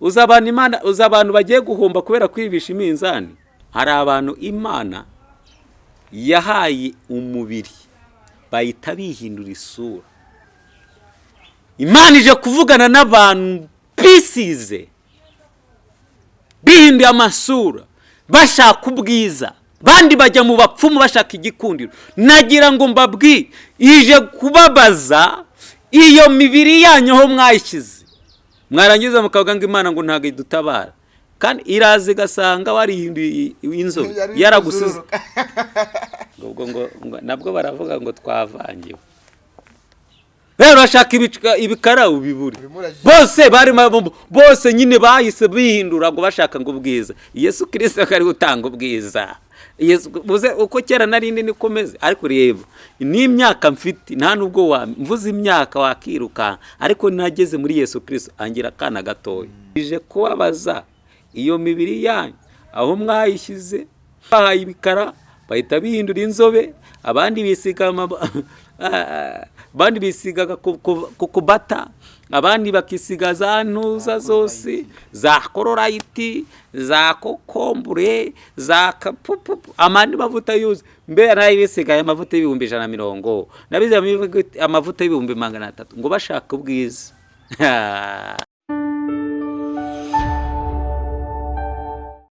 uzi abantu imana uzi abantu bagiye guhomba kubera kwibisha iminzani. Hari abantu imana yahaye umubiri bahita bihindura isura. Imana ije kuvugana n'abantu bisize bihinduye amasura bashaka ubwiza. Bandi bajya mu bapfumu bashaka igikundiro. Nagira ngo mbabwire ije kubabaza iyo mibiri yanyu aho mwayishyize. Mwarangiza mukavuga ngo imana ngo ntabwo idutabara. Kandi iraza igasanga warihinduye inzobe yaragusize. nabwo baravuga ngo twavangiwe. Rero urashaka ibikara ubibure bose barimo bose nyine bahise bihindura ngo bashaka ngo ubwiza. Yesu kirisita ari gutanga ubwiza. Uko kera narindi niko umeze ariko reba n'imyaka mfite nta nubwo mvuze imyaka wakiruka ariko nageze muri yesu kirisita angira akana gatoya. Ije kubabaza iyo mibiri yanyu. Aho mwayishyize bahaye ibikara bahita bihindura inzobe abandi bisiga abandi bisiga ku bata abandi bakisiga za ntuza zose za kororayiti za kokombure za kapupupu. Amandi mavuta yuzuye mbere na yo bisigaye amavuta y'ibihumbi ijana na mirongo. Nabize amavuta y'ibihumbi magana atatu. Ngo bashaka ubwiza.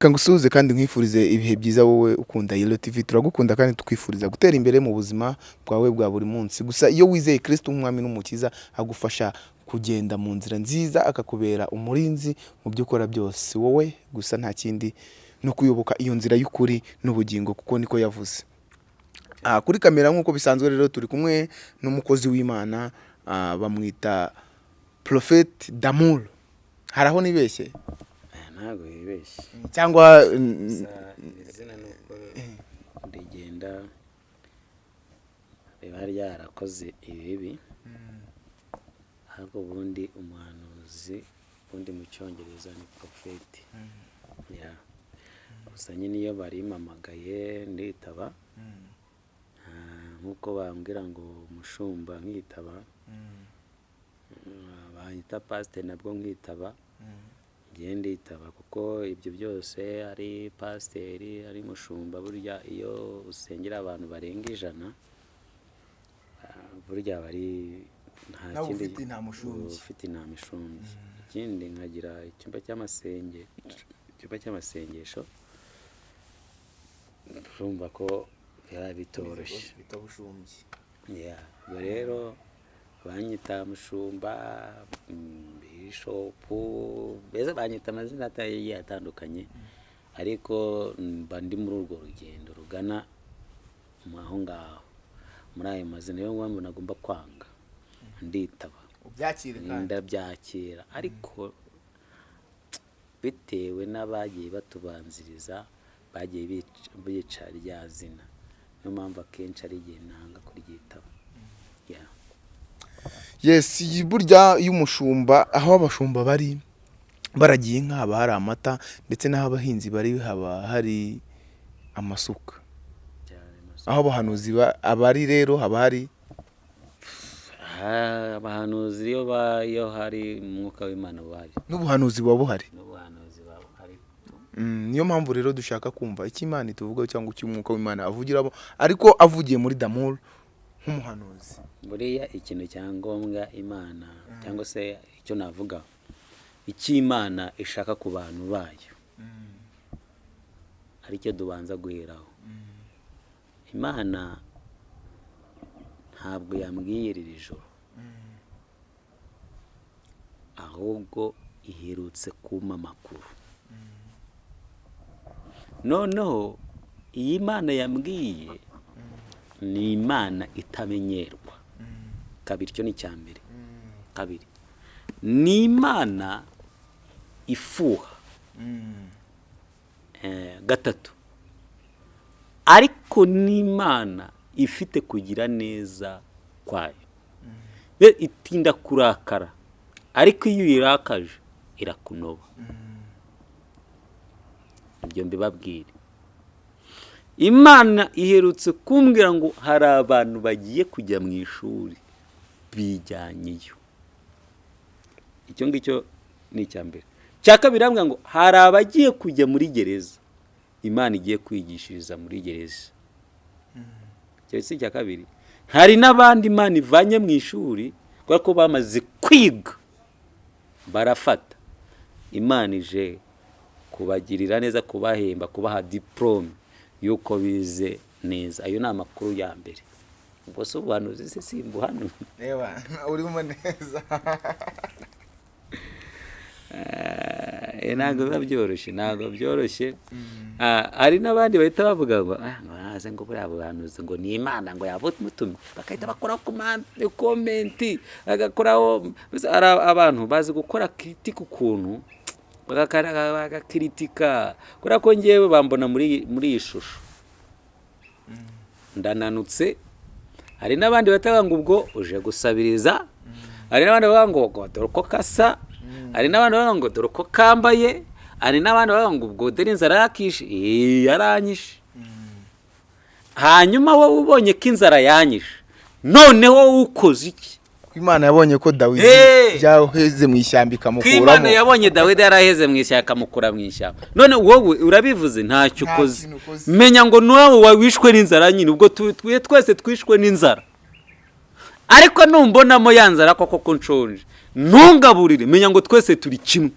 Ngusuhuze kandi nkwifurize ibihe byiza wowe ukunda yelo tv turagukunda kandi tukwifuriza gutera imbere mu buzima bwawe bwa buri munsi. Gusa iyo wizeye kirisiti nk'umwami n'umukiza agufasha kugenda mu nzira nziza akakubera umurinzi mu byo ukora byose. Wowe gusa nta kindi ni ukuyoboka iyo nzira y'ukuri n'ubugingo kuko niko yavuze. Kuri kamera nk'uko bisanzwe rero turi kumwe n'umukozi w'imana bamwita porofeti damuru hari aho nibeshye? Ntabwo wibeshye cyangwa izina ni uko rigenda riba ryarakoze ibibi. Ariko ubundi umuhanuzi ubundi mu cyongereza ni porofeti gusa nyine iyo barimamagaye nditaba. Nk'uko bambwira ngo umushumba nkitaba. Bahita pasiteri nabwo nkitaba. Ngiye nditaba kuko ibyo byose ari pasiteri ari mushumba burya iyo usengera abantu barenga ijana burya bari nta kindi ufite intama ishumbye ikindi nkagira icyumba cy'amasenge icyumba cy'amasengesho urumva ko biba bitoroshye ubwo rero banyita mushumba bishopu mbese banyita amazina atagiye atandukanye ariko mba ndi muri urwo rugendo rugana aho ngaho. Muri ayo mazina niyo mpamvu nagomba kwanga. Ndabyakira. Ariko bitewe n'abagiye batubanziriza bagiye bica rya zina. Niyo mpamvu akenshi ari igihe nanga kuryitaba yesi burya iyo umushumba aho abashumba bari baragiye inka haba hari amata ndetse n'aho abahinzi bari haba hari amasuka. Aho abahanuzi abari rero haba hari abahanuzi iyo hari umwuka w'imana buhari n'ubuhanuzi buba buhari? N'ubuhanuzi buba buhari. Niyo mpamvu rero dushaka kumva icyo imana ituvugaho cyangwa icyo umwuka w'imana avugiramo ariko avugiye muri damuru nk'umuhanuzi. Buriya ikintu cya ngombwa imana cyangwa se icyo navuga icyo imana ishaka ku bantu bayo ari cyo dubanza guheraho. Imana ntabwo yambwiye iri joro ahubwo iherutse kuma amakuru. Noneho iyi mana yambwiye ni imana itamenyerwa. Kabiri icyo ni icya mbere. Kabiri ni imana ifuha. Gatatu ariko ni imana ifite kugira neza kwayo. Itinda kurakara. Ariko iyo uyirakaje irakunoba. Ibyo mbibabwire. Imana iherutse kumbwira ngo hari abantu bagiye kujya mu ishuri bijyanyeyo icyo ngicyo ni icya mbere. Cya kabiri aravuga ngo hari abagiye kujya muri gereza. Imana igiye kwigishiriza muri gereza. Si icya kabiri. Hari n'abandi imana ivanye mu ishuri kubera ko bamaze kwiga. Barafata. Imana ije kubagirira neza kubahemba kubaha diporome y'uko bize neza. Ayo ni amakuru ya mbere. Ubwo si ubuhanuzi se simba hano reba urimo neza. Eh, ntabwo biba byoroshye ntabwo byoroshye. Ah, hari n'abandi bahita bavuga ngo "Ah, ngo buriya buhanuzi ngo ni imana ngo yabutumye bagahita bakoraho komenti bagakoraho hari abantu bazi gukora kiritike ukuntu bagakara- bagakiritika kubera ko ngewe bambona muri iyi shusho. Ndananutse. Hari n'abandi batavuga ngo ubwo uje gusabiriza. Hari n'abandi bavuga ngo dore uko kasa. Hari n'abandi bavuga ngo dore uko kambaye. Hari n'abandi bavuga ngo ubwo dore inzara yakishe yaranyishe. Hanyuma wowe ubonye ko inzara yanyishe. Noneho ukoze iki? Imana yabonye ko dawidi Hey! byaheze mu ishyamba ko imana ikamukuramo yabonye dawidi yaraheze mu ishyaka akamukura mu ishyamba. None wowe urabivuze ntacyo Nta ukoze. menya ngo nawe wishwe n'inzara nyine ubwo twese twishwe n'inzara. Ariko numbonamo ya nzara koko ko nshonje ntungaburire menya ngo twese turi kimwe.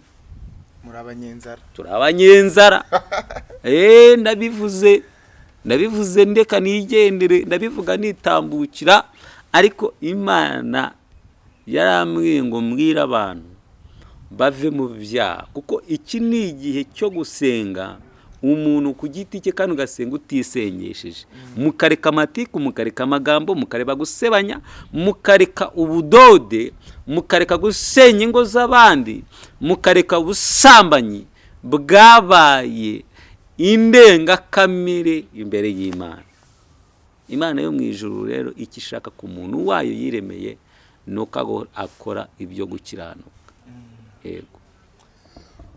Muri abanyenzara. Turi abanyenzara. Eee ndabivuze. Ndabivuze ndeka nigendere ndabivuga nitambukira ariko imana yarambwiye ngo mbwire abantu bave mu byaha. Kuko iki ni igihe cyo gusenga umuntu ku giti cye kandi ugasenga utisengesheje mukareka amatiku mukareka amagambo mukareka gusebanya mukareka ubudode mukareka gusenya ingo z'abandi mukareka ubusambanyi bwabaye indengakamere imbere y'imana. Imana yo mu ijuru rero icyo ishaka ku muntu wayo yiremeye ni uko akora ibyo gukiranuka. Yego.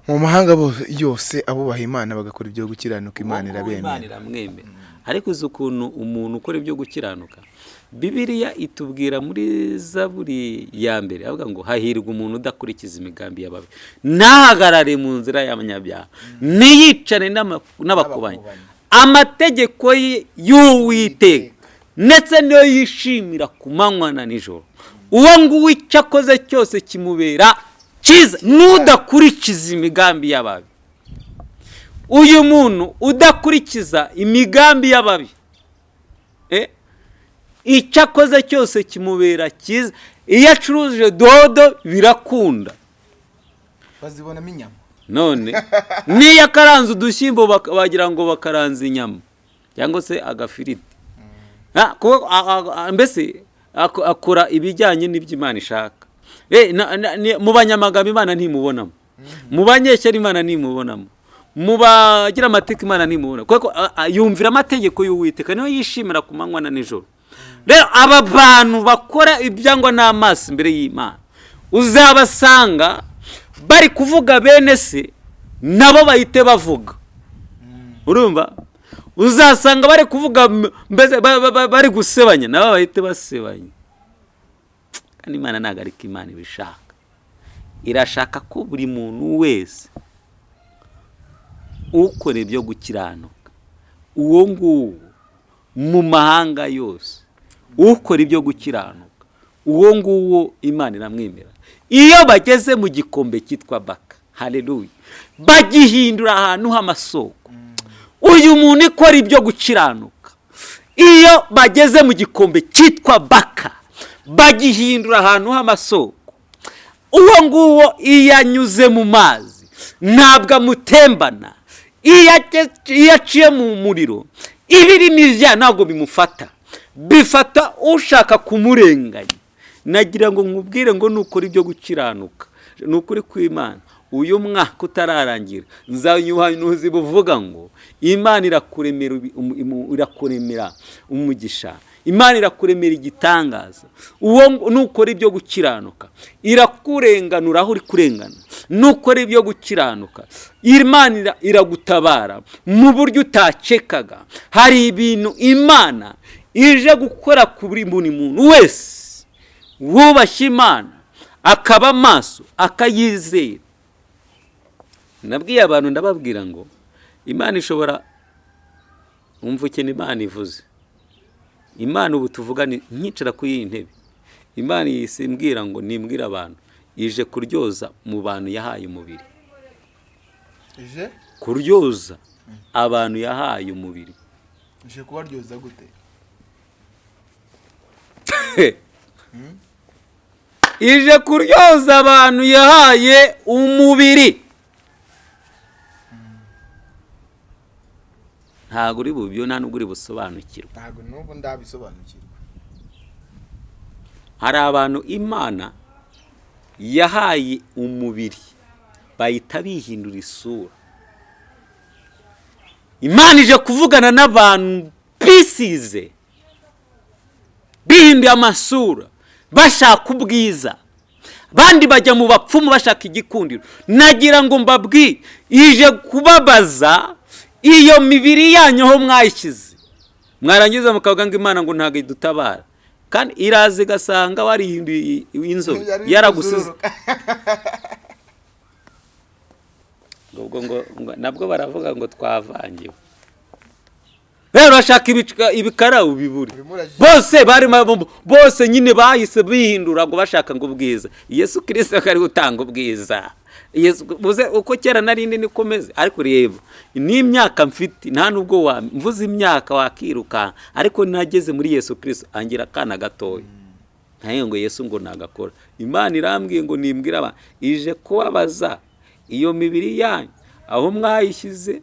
Mu mahanga yose abubaha imana bagakora ibyo gukiranuka imana irabemera iramwemera. Ariko uzi ukuntu umuntu ukora ibyo gukiranuka? Bibiliya itubwira muri zaburi ya mbere avuga ngo hahirwa umuntu udakurikiza imigambi y'ababi. Ntahagarare mu nzira y'abanyabyaha. Ntiyicane n'abakubanyi. Amategeko ye y'uwiteka. Ndetse niyo yishimira ku manywa na nijoro. Uwo nguwo icyo akoze cyose kimubera cyiza. N'udakurikiza imigambi y'ababi. Uyu muntu udakurikiza imigambi y'ababi eh, icyo akoze cyose kimubera cyiza iyo acuruje dodo birakunda. Bazibonamo inyama. None. N'iyo akaranze udushyimbo bagira ngo bakaranze inyama. Cyangwa se agafiriti. A- mbese ako- akora ibijyanye n'ibyo imana ishaka. Eh, mu banyamagambo imana ntimubonamo. Mu banyeshyari imana ntimubonamo. Mu bagira amategeko imana ntimubona kuko yumvira amategeko y'uwiteka niyo yishimira ku manywa na nijoro. Rero aba bantu bakora ibyangwa n'amaso imbere y'imana uzabasanga bari kuvuga bene se nabo bahite bavuga. Urumva? Uzasanga bari kuvuga mbese ba- ba- ba- bari gusebanya nabo bahite basebanya. Kandi imana ntabwo ariko imana ibishaka. Irashaka ko buri muntu wese ukora ibyo gukiranuka uwo nguwo mu mahanga yose. Ukora ibyo gukiranuka. Uwo nguwo imana iramwemera. Iyo bageze mu gikombe cyitwa baka hareruye bagihindura ahantu h'amasoko. Uyu muntu ukora ibyo gukiranuka. Iyo bageze mu gikombe cyitwa baka bagihindura ahantu h'amasoko. Uwo nguwo iyo anyuze mu mazi ntabwo amutembana. Iyo aciye mu muriro ibirimo ibyaha ntabwo bimufata. Bifata ushaka kumurenganya nagira ngo nkubwire ngo nukora ibyo gukiranuka. Ni ukuri kw'imana. Uyu mwaka utararangira. Nzanyuhanuzi buvuga ngo imana irakuremera umugisha. Imana irakuremera igitangaza. Uwo nukora ibyo gukiranuka. Irakurenganura aho uri kurengana. Nukora ibyo gukiranuka. Imana ira- iragutabara. Mu buryo utakekaga. Hari ibintu imana ije gukora ku buri muntu wese. Wubashye imana akaba maso akayizera. Nabwiye abantu ndababwira ngo imana ishobora wumva ikintu imana ivuze. Imana ubu tuvuga ni nkicara kuri iyi ntebe. Imana isimbwira ngo nimbwire abantu ije kuryoza mu bantu yahaye umubiri. Ije? Kuryoza abantu yahaye umubiri. Ije kubaryoza gute? ije kuryoza abantu yahaye umubiri. Ntabwo uri bubyo nta n'ubwo uri busobanukirwe. Ntabwo n'ubu ndabisobanukirwa. Hari abantu imana yahaye umubiri bahita bihindura isura. Imana ije kuvugana n'abantu bisize. Bihinduye amasura bashaka ubwiza abandi bajya mu bapfumu bashaka igikundiro nagira ngo mbabwire ije kubabaza iyo mibiri yanyu aho mwayishyize mwarangiza mukavuga ngo imana ngo ntabwo idutabara kandi iraza igasanga warihinduye inzobe yaragusize ubwo ngo ngo- nabwo baravuga ngo twavangiwe rero urashaka ibikara ubibure bose barimo bose nyine bahise bihindura ngo bashaka ngo ubwiza. Yesu kirisito ko ari gutanga ubwiza. Uko kera nari ndi niko meze. Ariko reba n'imyaka mfite nta nubwo mvuze imyaka wakiruka ariko nageze muri yesu kirisito angira akana gatoya. Ntayo ngo yesu ngo nagakora. Imana irambwiye ngo nimbwire abantu ije kubabaza iyo mibiri yanyu. Aho mwayishyize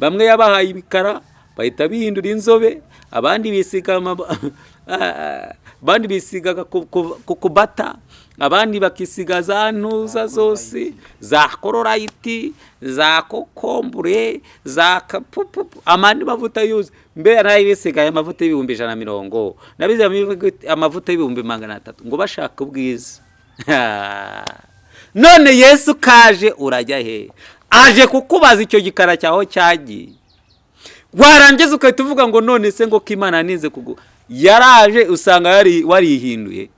bamwe yabahaye ibikara bahita bihindura inzobe abandi bisiga abandi bisigaga ku- ku- ku kubata abandi bakisiga za ntuza zose za kororayiti za kokombure za kapupupu amandi mavuta yose. Mbere na yo bisigaye amavuta y'ibihumbi ijana na mirongo. Nabize amavuta y'ibihumbi magana atatu. Ngo bashaka ubwiza. None yesu kaje urajya he? Aje kukubaza icyo gikara cyaho cyagiye. Warangiza ugahita uvuga ngo none se ngo ko imana kugu yaraje usanga warihinduye.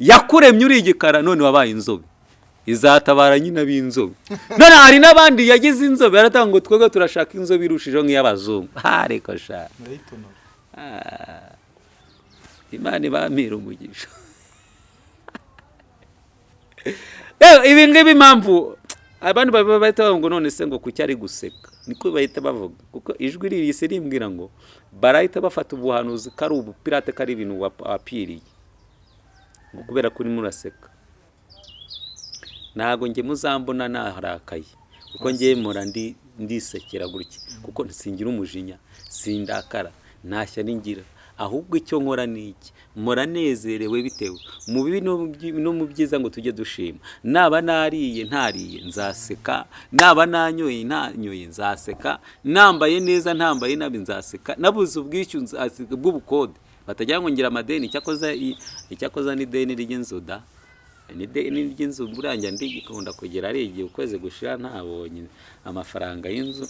Yakuremye uri igikara none wabaye inzobe. Izatabara nyine ab'inzobe none hari n'abandi yagize inzobe yaratanga ngo twebwe turashaka inzobe irushijeho nk'iy'abazungu. Ariko sha murayitonora Ah. imana ibamira umugisha. Rero ibi ngibi impamvu baba bahita bavuga ngo none se ngo kuki ari guseka? Niko bahita bavuga. Kuko ijwi ririse rimbwira ngo barahita bafata ubuhanuzi ko ari ubupirate ko ari ibintu wap- wapiriye. Ngo kubera ko urimo uraseka. Ntabwo njye muzambona naharakaye kuko njye mpora ndi ndisekera gutya. Kuko singira umujinya sindakara. Ntashya ningira ahubwo icyo nkora ni iki? Mpora nezerewe bitewe. Mu bibi no mu byiza ngo tujye dushima. Naba nariye ntariye nzaseka. Naba nanyoye ntanyoye nzaseka. Nambaye neza ntambaye nabi nzaseka. Nabuze ubwishyu bw'ubukode. Batagira ngo ngira amadeni. Icyakoza i- icyakoza n'ideni ry'inzu da ni ry'inzu burangira ndigikunda kugera ari igihe ukwezi gushira ntabonye amafaranga y'inzu.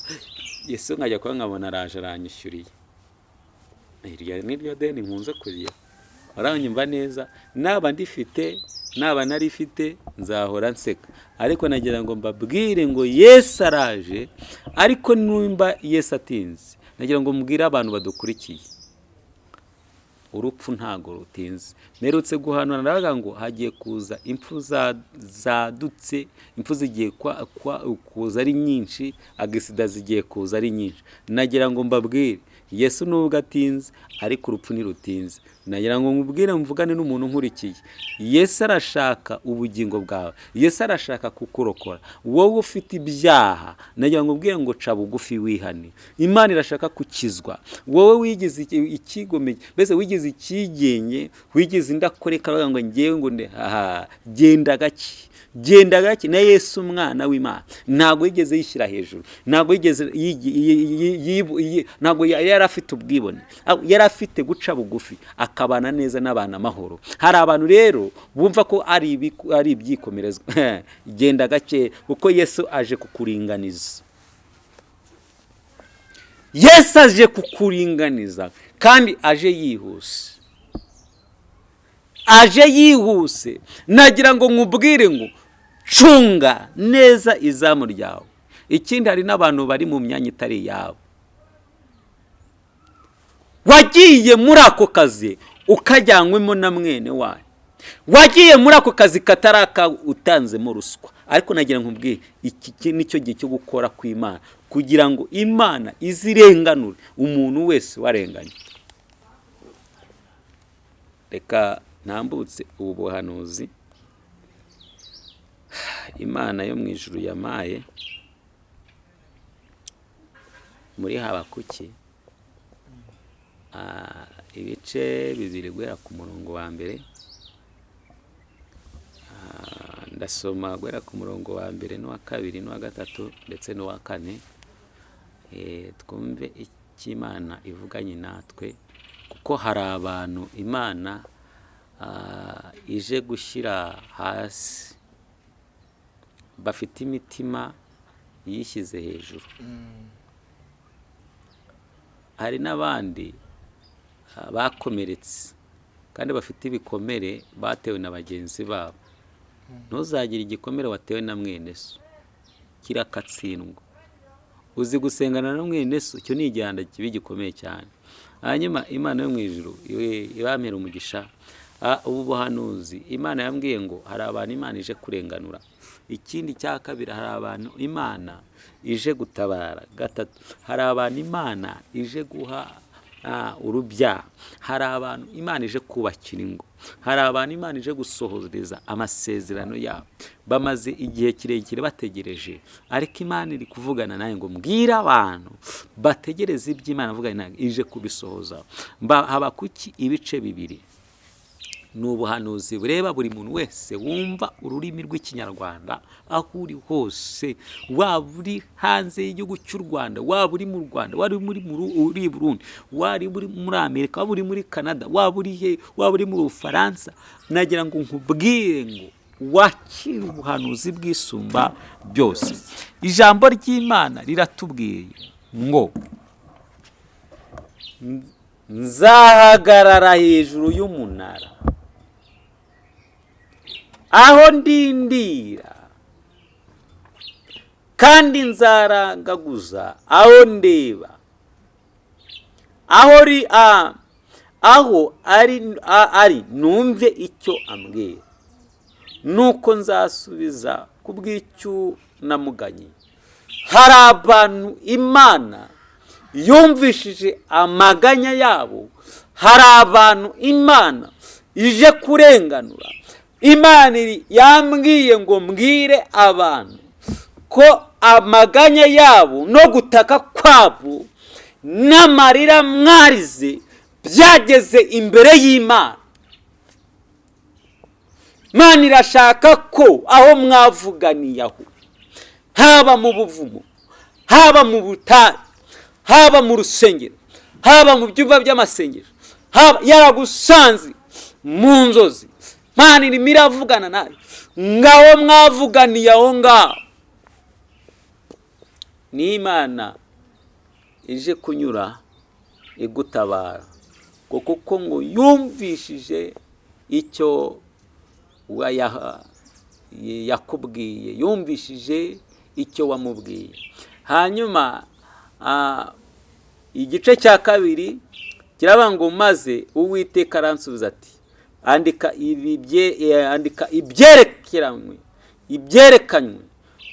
Yesu nkajya kuba nkabona araje aranyishyuriye? Iryo ni ryo deni nkunze kurya. Uranyumva neza naba ndifite naba narifite nzahora nseka. Ariko nagira ngo mbabwire ngo yesu araje ariko nimba yesu atinze. Nagira ngo mbwire abantu badukurikiye. Urupfu ntago rutinze. Mperutse guhanura ndavuga ngo hagiye kuza impfu za- zadutse impfu zigiye kuza ari nyinshi agisida zigiye kuza ari nyinshi. Nagira ngo mbabwire yesu nubwo atinze ariko urupfu ntirutinze. Nagira ngo mubwire mvugane n'umuntu nkurikiye. Yesu arashaka ubugingo bwawe. Yesu arashaka kukurokora. Wowe ufite ibyaha nagira ngo ubwire ngo ca bugufi wihane. Imana irashaka kukizwa. Wowe wigize iki- ikigomeye mbese wigize ikigenye wigize indakoreka ngo ngewe ngo nde? Genda gake. Genda gake na yesu umwana w'imana. Ntabwo yigeze yishyira hejuru. Ntabwo yigeze ntabwo ya- yari afite ubwibone. Yari afite guca bugufi akabana neza n'abantu amahoro hari abantu rero bumva ko ari ibyikomerezwa genda gake kuko yesu aje kukuringaniza. Yesu aje kukuringaniza kandi aje yihuse. Aje yihuse. Nagira ngo nkubwire ngo cunga neza izamu ryawe. Ikindi hari n'abantu bari mu myanya itari iyabo. Wagiye muri ako kazi ukajyanywemo na mwene wayo wagiye muri ako kazi katari aka utanzemo ruswa. Ariko nagira ngo nkubwire iki ni cyo gihe cyo gukora kw'imana. Kugira ngo imana izirenganure umuntu wese warenganye. Reka ntambutse ubu buhanuzi. Imana yo mu ijuru yamaye muri habakuki ibice bibiri guhera ku murongo wa mbere. Ndasoma guhera ku murongo wa mbere n'uwa kabiri n'uwa gatatu ndetse n'uwa kane. Twumve icyo imana ivuganye natwe kuko hari abantu imana ije gushyira hasi. Bafite imitima yishyize hejuru. Hari n'abandi bakomeretse kandi bafite ibikomere batewe na bagenzi babo. Ntuzagire igikomere watewe na mwene so. Kirakatsindwa uzi gusengana na mwene so? Icyo ni igihanda kibi gikomeye cyane. Hanyuma imana yo mu ijuru ibamera umugisha. Ubu buhanuzi imana yambwiye ngo hari abantu imana ije kurenganura. Ikindi cya kabiri hari abantu imana ije gutabara. Gatatu hari abantu imana ije guha urubyaro hari abantu imana ije kubakira ingo. Hari abantu imana ije gusohoreza amasezerano yabo. Bamaze igihe kirekire bategereje ariko imana iri kuvugana nawe ngo mbwire abantu bategereze iby'imana. Avugana ije kubisohoza. Haba kuki ibice bibiri? Ni ubuhanuzi bureba buri muntu wese wumva ururimi rw'ikinyarwanda aho uri hose. Waba uri hanze y'igihugu cy'u rwanda waba uri mu rwanda waba uri muri burundi waba uri muri amerika waba uri muri canada waba uri he waba uri mu bufaransa nagira ngo nkubwire ngo wakire ubuhanuzi bw'isumba byose. Ijambo ry'imana riratubwiye ngo nzahagarara hejuru y'umunara. Aho ndindira kandi nzarangaguza aho ndeba. Aho ri aho ari numve icyo ambwira. Nuko nzasubiza ku bw'icyunamuganye hari abantu imana yumvishije amaganya yabo. Hari abantu imana ije kurenganura. Imana yambwiye ngo mbwire abantu ko amaganya yabo no gutaka kwabo n'amarira mwarize byageze imbere y'imana. Imana irashaka ko aho mwavuganiye aho haba mu buvumo haba mu butayu haba mu rusengero haba mu byumba by'amasengero yaragusanze mu nzozi. Imana irimo iravugana nawe ngaho mwavuganiye aho ngaho ni imana ije kunyura igutabara. Kuko ngo yumvishije icyo yakubwiye yumvishije icyo wamubwiye. Hanyuma igice cya kabiri kiraba ngo maze uwiteka aransubiza ati andika ibyerekeranywe ibyerekanywe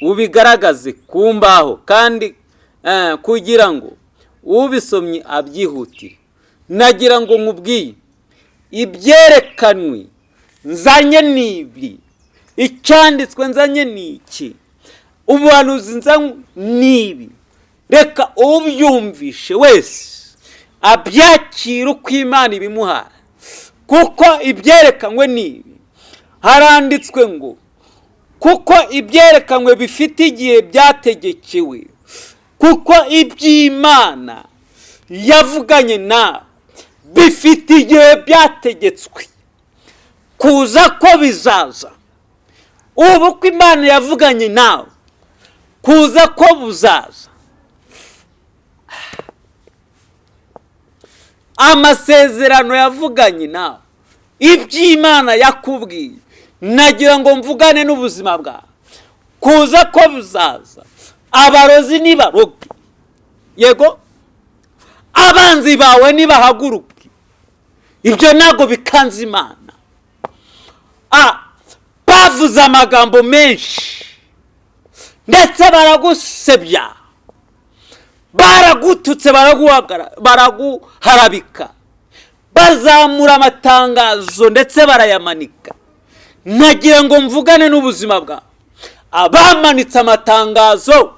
ubigaragaze ku mbaho kandi kugira ngo ubisomye abyihutire. Nagira ngo nkubwiye ibyerekanwe nzanye n'ibi icyanditswe nzanye ni iki ubuhanuzi nzanye n'ibi reka ubyumvishe wese abyakira uko imana ibimuhaye. Kuko ibyerekanywe n'ibi haranditswe ngo kuko ibyerekanywe bifite igihe byategekewe kuko iby'imana yavuganye nawe bifite igihe byategetswe kuza ko bizaza. Ubu ko imana yavuganye nawe kuza ko buzaza. Amasezerano yavuganye nawe iby'imana yakubwiye. Nagira ngo mvugane n'ubuzima bwawe kuza ko bizaza abarozi nibaroge yego? Abanzi bawe nibahaguruke ibyo ntabwo bikanze imana. Bavuze amagambo menshi. Ndetse baragusebya. Baragututse baraguharabika. Bazamura amatangazo ndetse barayamanika. Nagira ngo mvugane n'ubuzima bwawe. Abamanitse amatangazo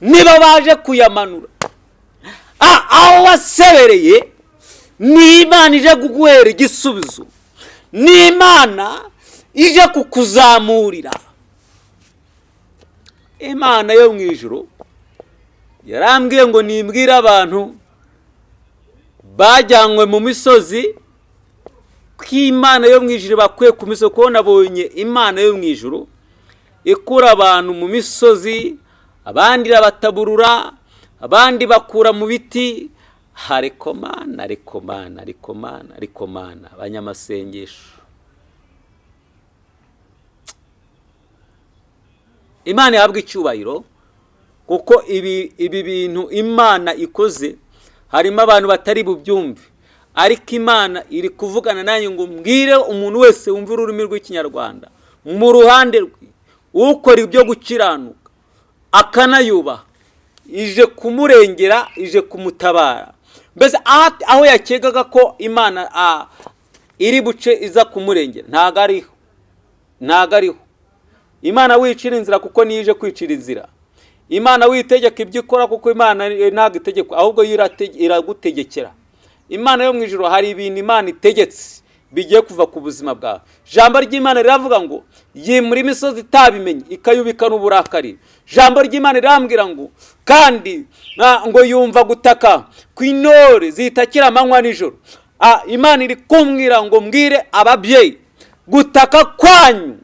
nibo baje kuyamanura. Ah, aho wasebereye ni imana ije kuguhera igisubizo. Ni imana ije kukuzamurira. Imana yo mu ijoro yarambwiye ngo nimbwire abantu bajyanywe mu misozi ko imana yo mu ijoro bakwiye ku misozi kuko nabonye imana yo mu ijoro ikura abantu mu misozi abandi irabataburura abandi bakura mu biti. Hariko mana ariko mana ariko mana ariko mana abanyamasengesho. Imana ihabwa icyubahiro kuko ibi ibi bintu imana ikoze harimo abantu batari bubyumve. Ariko imana iri kuvugana nanjye ngo mbwire umuntu wese wumva ururimi rw'ikinyarwanda. Mu ruhande rwe ukora ibyo gukiranuka akanayubaha. Ije kumurengera ije kumutabara. Mbese aho- yakekaga ko imana iri buce iza kumurengera ntago ariho. Ntago ariho. Imana wicira inzira kuko niyo ije kwicira inzira. Imana witegeka ibyo ikora kuko imana eh, ntabwo itegeko ahubwo yo iragutegekera. Imana yo mu ijoro hari ibintu imana itegetse bigiye kuva ku buzima bwawe. Ijambo ry'imana riravuga ngo yimura imisozi itabimenye ikayubikana uburakari. Ijambo ry'imana rirambwira ngo kandi ngo yumva gutaka kw'intore zitakira amanywa nijoro. Imana iri kumbwira ngo mbwire ababyeyi gutaka kwanyu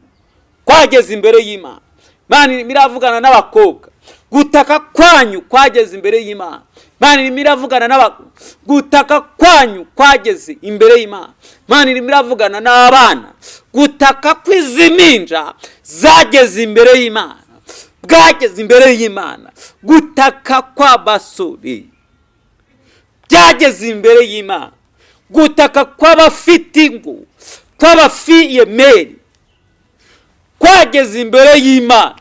kwageze imbere y'imana. Imana iravugana n'abakobwa. Gutaka kwanyu kwageze imbere y'imana. Imana irimo iravugana gutaka kwanyu kwageze imbere y'imana. Imana irimo iravugana n'abana. Gutaka kw'iziminja zageze imbere y'imana. Bwageze imbere y'imana. Gutaka kw'abasore byageze imbere y'imana. Gutaka kw'abafite ingo kw'abafiyemeri kwageze imbere y'imana.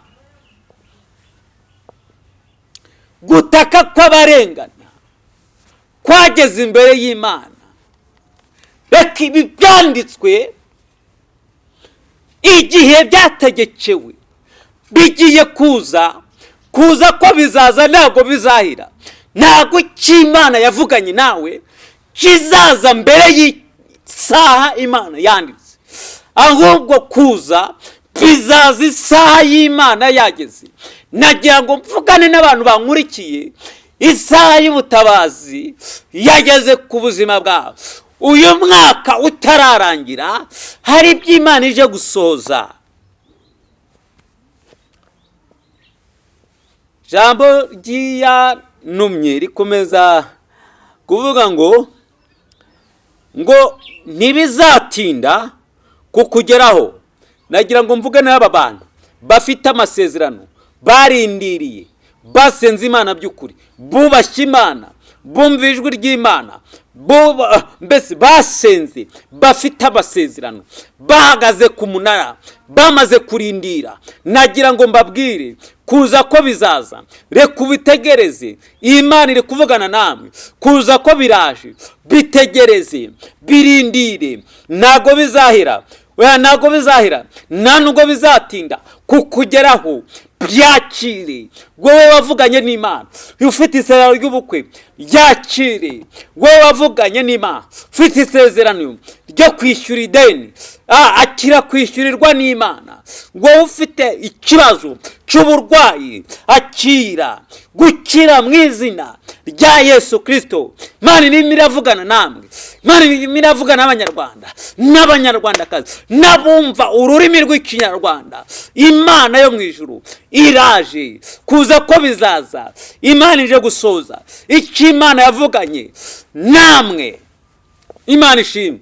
Gutaka kw'abarengana kwageze imbere y'imana. Reka ibi byanditswe igihe byategekewe. Bigiye kuza. Kuza ko bizaza ntabwo bizahira. Ntabwo cy'imana yavuganye nawe kizaza mbere y'isaha imana yanditse. Ahubwo kuza bizaza isaha y'imana yageze. Nagira ngo mvugane n'abantu bankurikiye isaha y'ubutabazi yageze ku buzima bwawe uyu mwaka utararangira hari ibyo imana ije gusohoza. Ijambo ry'iyanumye rikomeza kuvuga ngo ngo ntibizatinda kukugeraho. Nagira ngo mvugane n'aba bantu bafite amasezerano. Barindiriye. Basenze imana by'ukuri. Bubashye imana. Bumva ijwi ry'imana. Mbese basenze. Bafite amasezerano. Bahagaze ku munara. Bamaze kurindira. Nagira ngo mbabwire kuza ko bizaza. Reka ubitegereze. Imana iri kuvugana namwe. Kuza ko biraje. Bitegereze. Birindire. Ntabwo bizahera. Ntabwo bizahera. Nta nubwo bizatinda. Kukugeraho. Byakire. Wowe wavuganye n'imana. Ufite isezerano ry'ubukwe ryakire wowe wavuganye n'imana. Ufite isezerano ryo kwishyura ideni. Akira kwishyurirwa n'imana. Wowe ufite ikibazo cy'uburwayi akira. Gukira mu izina rya yesu kirisito imana irimo iravugana namwe. Imana irimo iravugana n'abanyarwanda. N'abanyarwandakazi. N'abumva ururimi rw'ikinyarwanda. Imana yo mu ijuru iraje kuza ko bizaza. Imana ije gusoza. Icyo imana yavuganye namwe. Imana ishimwe.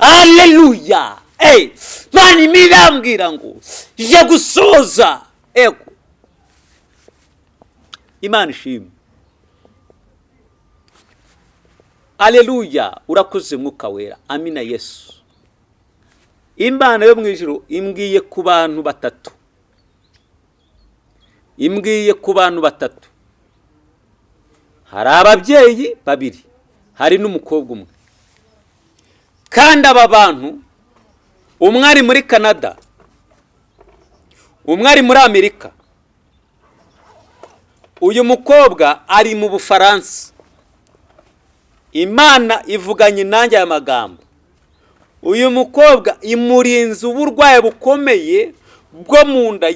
Aleluya eee mani mirambwira ngo je gusoza. Ego. Imana ishimwe aleluya urakoze mwuka wera. Amina yesu. Imana yo mu ijoro imbwiye ku bantu batatu. Imbwiye ku bantu batatu. Hari ababyeyi babiri. Hari n'umukobwa umwe. Kandi aba bantu umwe ari muri canada umwe ari muri amerika. Uyu mukobwa ari mu bufaransa. Imana ivuganye nanjye aya magambo. Uyu mukobwa imurinze uburwayi bukomeye bwo mu nda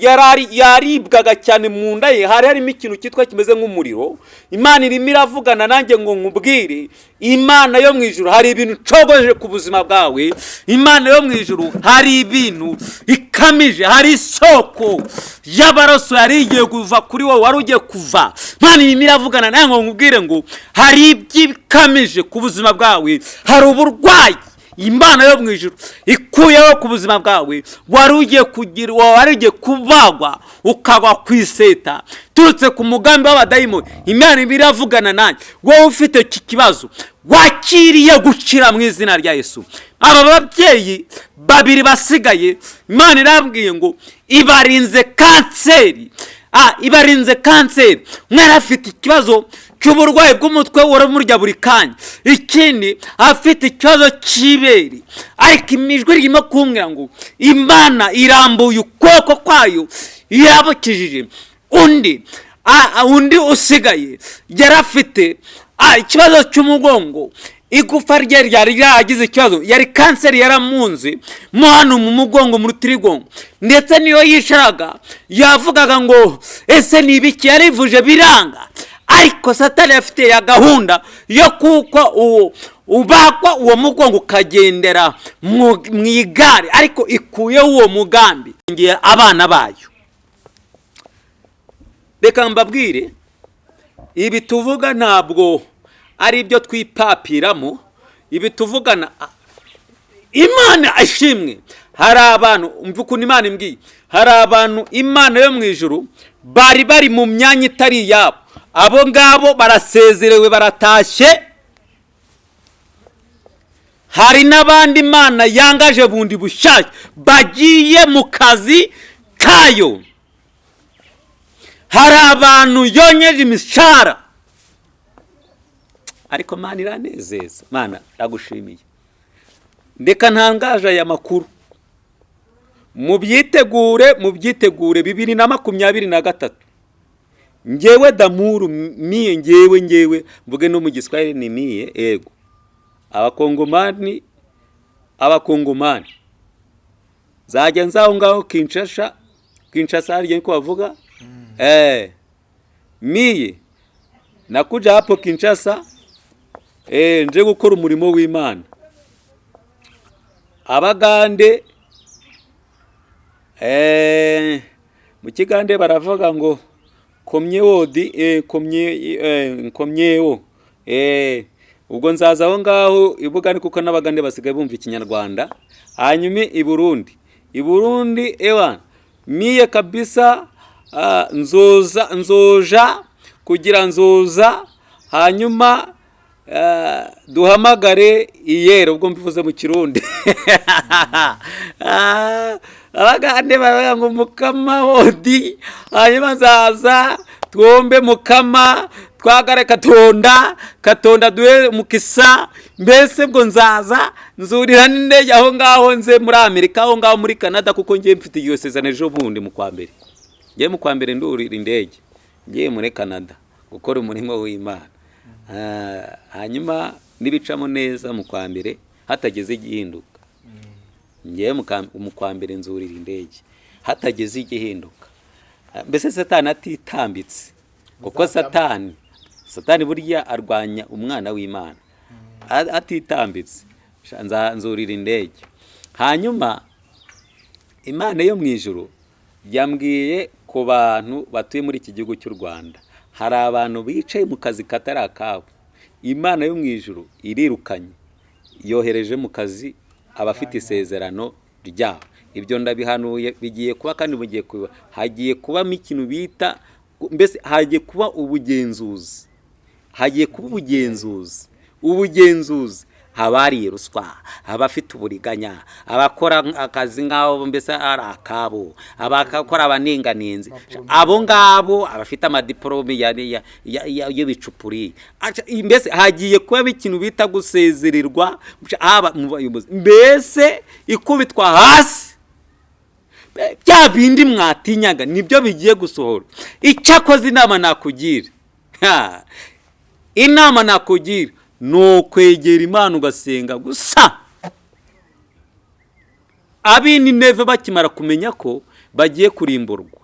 yaribwaga cyane mu nda ye. Hari harimo ikintu cyitwa kimeze nk'umuriro. Imana irimo iravugana nanjye ngo nkubwire imana yo mu ijoro hari ibintu ucogoje ku buzima bwawe. Imana yo mu ijoro hari ibintu ikamije hari isoko y'amaraso yari igiye kuva kuri wowe wari ugiye kuva. Imana irimo iravugana nawe ngo nkubwire ngo hari iby'ikamije ku buzima bwawe. Hari uburwayi imana yo mu ijoro ikuyeho ku buzima bwawe. Wari ugiye kugira wari ugiye kubagwa ukagwa ku iseta. Turutse ku mugambi w'abadayimoni. Imana iba iravugana nanjye. Wowe ufite iki kibazo? Wakiriye gukira mu izina rya yesu. Aba babyeyi babiri basigaye imana irambwiye ngo ibarinze kanseri. Ibarinze kanseri. Umwana afite ikibazo cy'uburwayi bw'umutwe uramurya buri kanya. Ikindi afite ikibazo cy'ibere. Ariko imijwi ririmo kumbwira ngo imana irambuye ukuboko kwayo. Irabukijije undi undi usigaye yari afite ikibazo cy'umugongo. Igufa rye ryari ryaragize ikibazo. Yari kanseri yaramunze mo hano mu mugongo mu rutirigongo. Ndetse niyo yisharaga yavugaga ngo ese ni ibiki yarivuje biranga? Ariko satani afite ya gahunda yo kuko uwo ubakwa uwo mugongo ukagendera mu igare ariko ikuyeho uwo mugambi. Ngiye abana bayo. Reka mbabwire ibi tuvuga ntabwo ari ibyo twipapiramo ibi tuvugana imana ishimwe. Hari abantu ukuntu imana imbwiye. Hari abantu imana yo mu ijoro bari bari mu myanya itari iyabo abo ngabo barasezerewe baratashye hari n'abandi imana yangaje bundi bushyashya bagiye mu kazi kayo. Hari abantu yonyeje imishara ariko mana iranezeza. Mana ndagushimiye. Ndeka ntangaje aya makuru. Mubyitegure mubyitegure. Bibiri na makumyabiri na gatatu. Ngewe damuru miye ngewe ngewe mvuge no mu giswahili ni miye ego. Abakongomani abakongomani. Zajya nzaho ngaho kinshasha kinshasa hariya niko bavuga? Eh. Miye nakuja hapo kinshasa eh nje gukora umurimo w'imana. Abagande eh mu kigande baravuga ngo komyewodi eh komye eh komyewo eh ubwo nzaza aho ngaho ibugani kuko n'abagande basigaye bumva ikinyarwanda. Hanyuma i Burundi. I Burundi ewa miye kabisa uh, nzoza nzoja kugira nzoza hanyuma uh, duhamagare iyera ubwo mbivuze mu kirundi. abagande baravuga ngo mukama hodi hanyuma nzaza twombe mukama twagare katonda katonda duhe mukisa mbese bwo nzaza nzurira n'indege aho ngaho nze muri amerika aho ngaho muri canada kuko ngiye mfite iyo sezerano ejo bundi mu kwa mbere. Ngiye mu kwa mbere ndurira indege ngiye muri canada gukora umurimo w'imana. Hanyuma n'ibicamo neza mu kwa mbere hatageze igihinduka. Ngiye mu kwa mbere nzurira indege. Hatageze igihinduka. Mbese satani atitambitse? Kuko satani satani burya arwanya umwana w'imana. Atitambitse. Nzurira indege. Hanyuma imana yo mu ijoro yambwiye ku bantu batuye muri iki gihugu cy'u rwanda. Hari abantu bicaye mu kazi katari akabo imana yo mu ijoro irirukanye. Yohereje mu kazi abafite isezerano ryabo. Ibyo ndabihanuye bigiye kuba kandi bugiye kuba. Hagiye kubamo ikintu bita mbese hagiye kuba ubugenzuzi. Hagiye kuba ubugenzuzi. Ubugenzuzi. Abariye ruswa abafite uburiganya abakora akazi nk'aho mbese ari akabo abakora abanenganenzi abo ngabo abafite amadiporome y'ibicupuri. Mbese hagiye kuba ikintu bita gusezererwa mu bayobozi. Mbese ikubitwa hasi? Bya bindi mwatinyaga ni byo bigiye gusohora. Icyakoze inama nakugira inama nakugira ni ukwegera imana ugasenga gusa. Ab'ineve bakimara kumenya ko bagiye kurimburwa.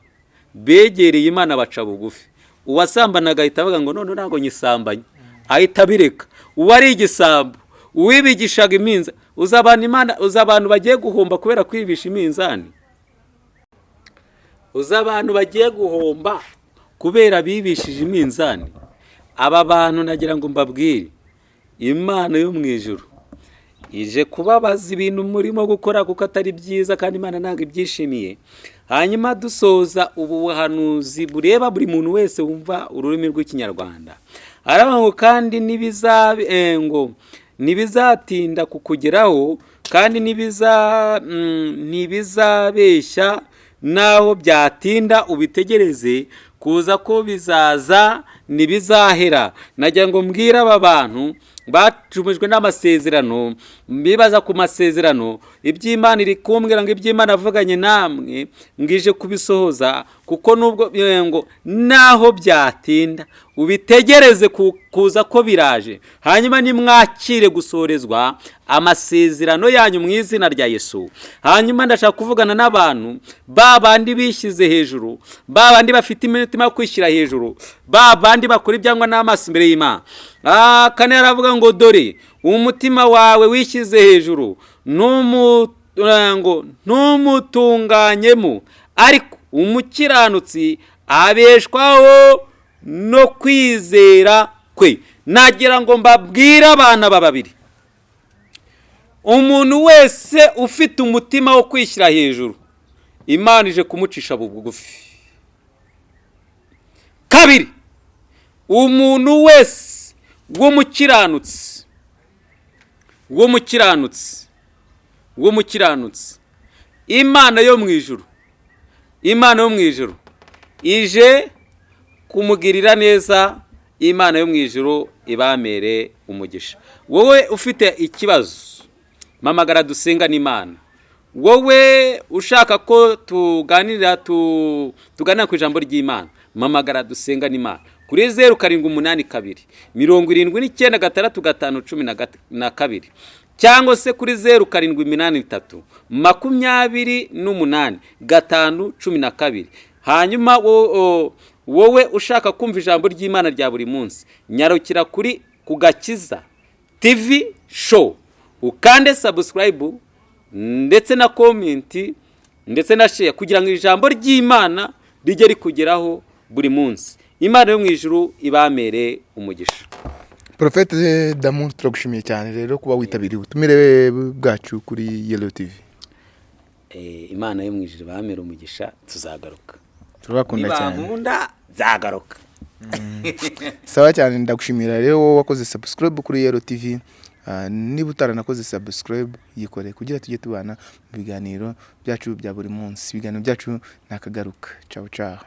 Begereye imana baca bugufi. Uwasambanaga ahita avuga ngo none ntabwo nyisambanye ahita abireka. Uwari igisambo uwibigishaga iminza uzi abantu bagiye guhomba kubera kwibisha iminzani? Uzi abantu bagiye guhomba kubera bibishije iminzani? Aba bantu nagira ngo mbabwire. Imana yo mu ijuru. Ije kubabaza ibintu murimo gukora kuko atari byiza kandi imana ntabwo ibyishimiye. Hanyuma dusoza ubu buhanuzi bureba buri muntu wese wumva ururimi rw'ikinyarwanda. Aravuga ngo kandi eh, ngo ntibizatinda kukugeraho kandi ntibiza mm, ntibizabeshya naho byatinda ubitegereze kuza ko bizaza ntibizahera. Nagira ngo mbwire aba bantu bacumujwe n'amasezerano bibaza ku masezerano iby'imana iri kumbwira ngo iby'imana avuganye namwe ngije kubisohoza kuko nubwo eh, ngo naho byatinda ubitegereze ku- kuza ko biraje. Hanyuma nimwakire gusorezwa amasezerano yanyu mu izina rya yesu. Hanyuma ndashaka kuvugana n'abantu ba bandi bishyize hejuru ba bandi bafite imitima yo kwishyira hejuru ba bandi bakora ibyangwa n'amaso imbere y'imana. Ah, kane aravuga ngo dore umutima wawe wishyize hejuru ntumu- eh, ngo ntumutunganyemo ariko umukiranutsi abeshwaho no kwizera kwe. Nagira ngo mbabwire abana ba babiri. Umuntu wese ufite umutima wo kwishyira hejuru imana ije kumucisha bugufi. Kabiri umuntu wese w'umukiranutsi w'umukiranutsi w'umukiranutsi imana yo mu ijuru imana yo mu ijuru. Ije kumugirira neza imana yo mu ijuru ibamere umugisha. Wowe ufite ikibazo mpamagara dusenga n'imana wowe ushaka ko tuganira tu- tuganira ku ijambo ry'imana mpamagara dusenga n'imana kuri zeru karindwi umunani kabiri. Mirongo irindwi n'icyenda gatandatu gatanu cumi na kabiri. Cyangwa se kuri zeru karindwi iminani itatu makumyabiri n'umunani gatanu cumi na kabiri. Hanyuma wowe ushaka kumva ijambo ry'imana rya buri munsi. Nyarukira kuri ku gakiza tv show. Ukande sabusikarayibu ndetse na komenti ndetse na sheya kugira ngo ijambo ry'imana rijye rikugeraho buri munsi. Imana yo mu ijuru ibamere umugisha. Porofete damu turagushimiye cyane rero kuba witabiriye ubutumire bwacu kuri yelo tivi Eh, imana yo mu ijuru ibamere umugisha tuzagaruka. Turabakunda cyane. nibankunda nzagaruka sawa cyane ndagushimira rero wowe wakoze subscribe kuri yelo tivi Ah, niba utaranakoze subscribe yikore kugira tujye tubana mu biganiro byacu bya buri munsi. Ibiganiro byacu nakagaruka cawu cawu